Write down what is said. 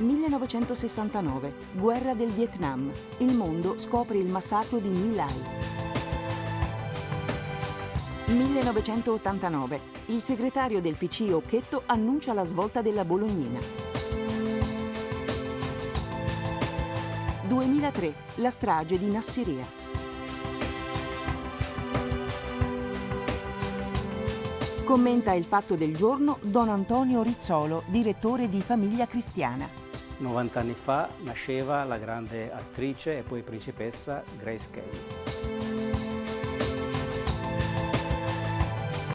1969, guerra del Vietnam. Il mondo scopre il massacro di My Lai. 1989, il segretario del PC Occhetto annuncia la svolta della Bolognina. 2003, la strage di Nassiria. Commenta il fatto del giorno Don Antonio Rizzolo, direttore di Famiglia Cristiana. 90 anni fa nasceva la grande attrice e poi principessa Grace Kelly.